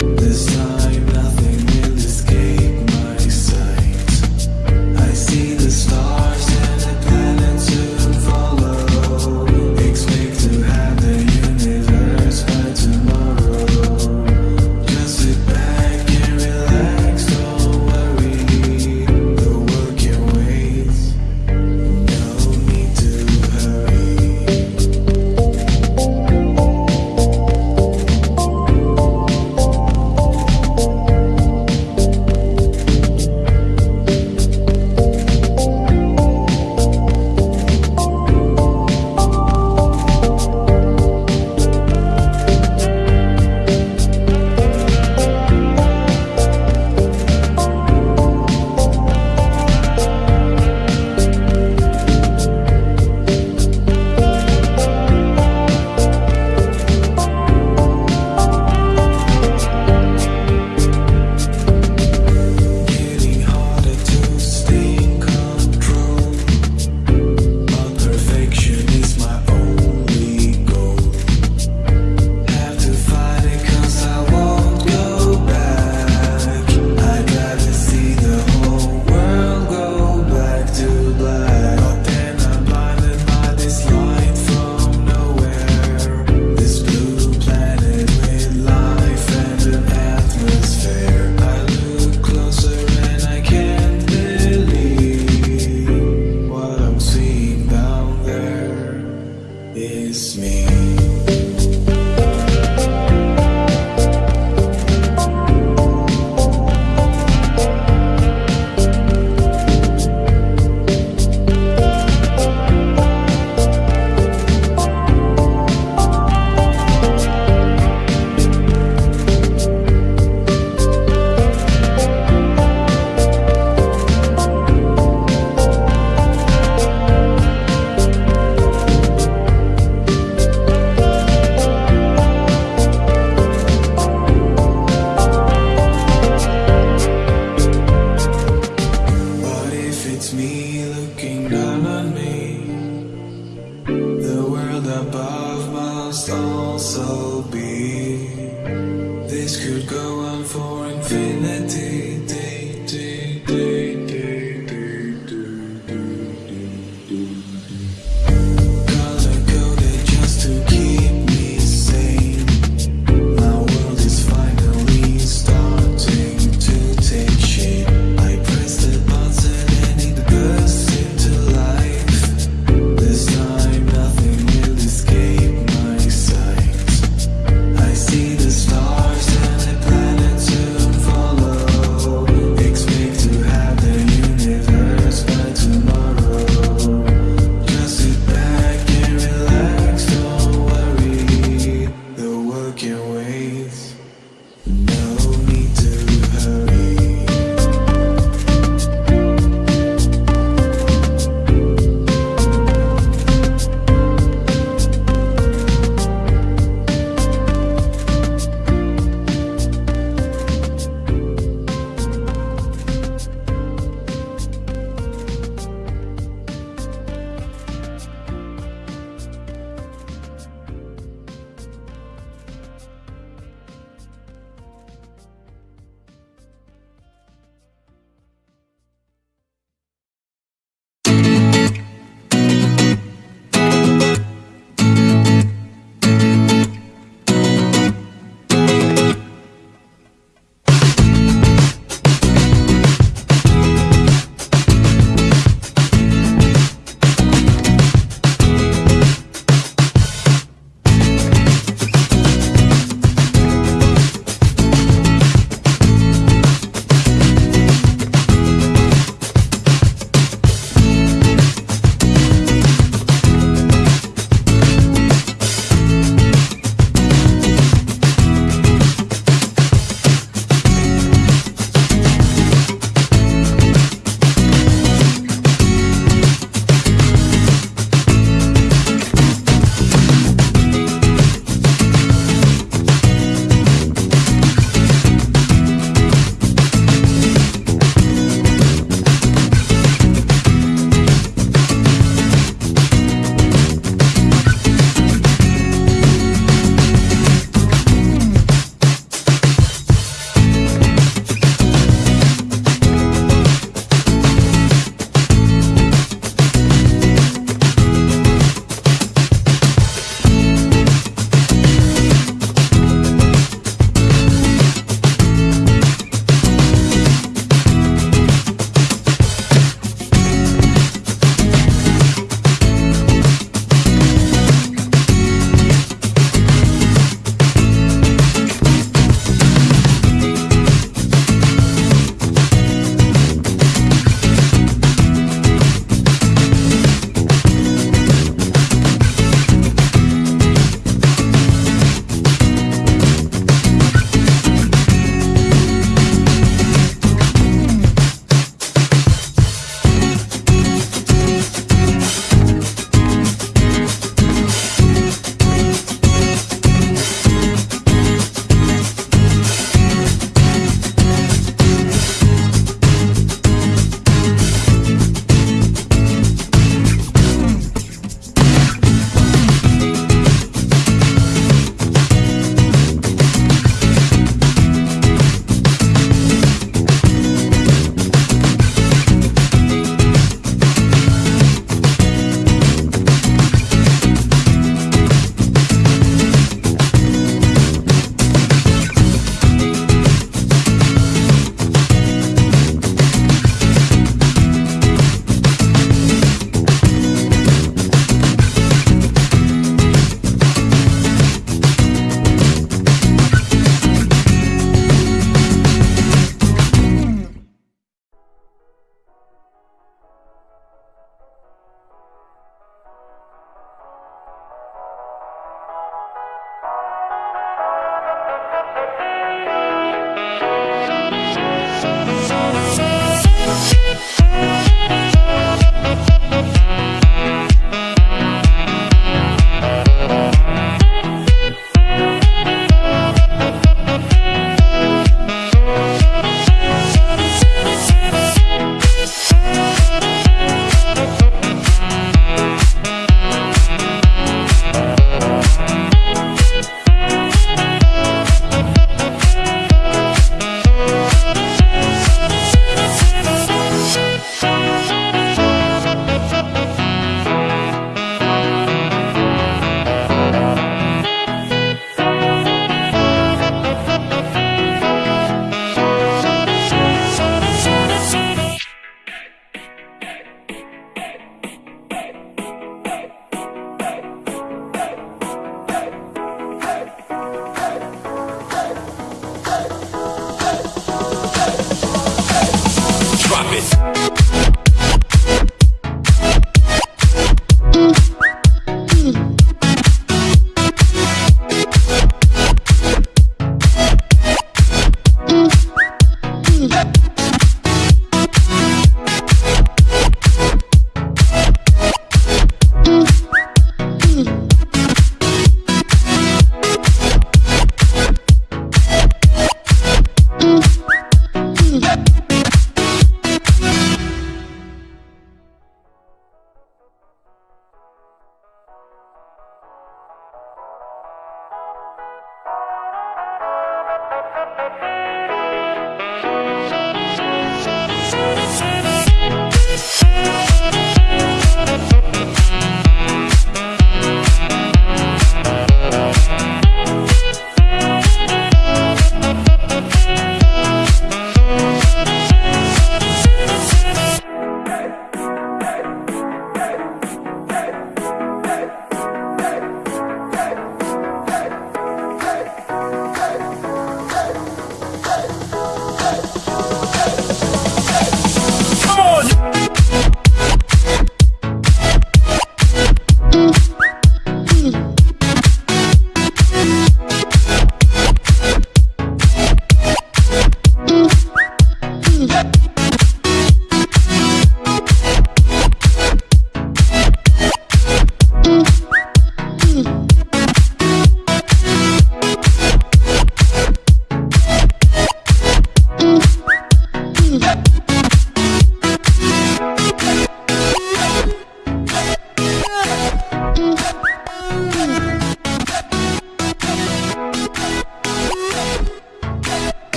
This time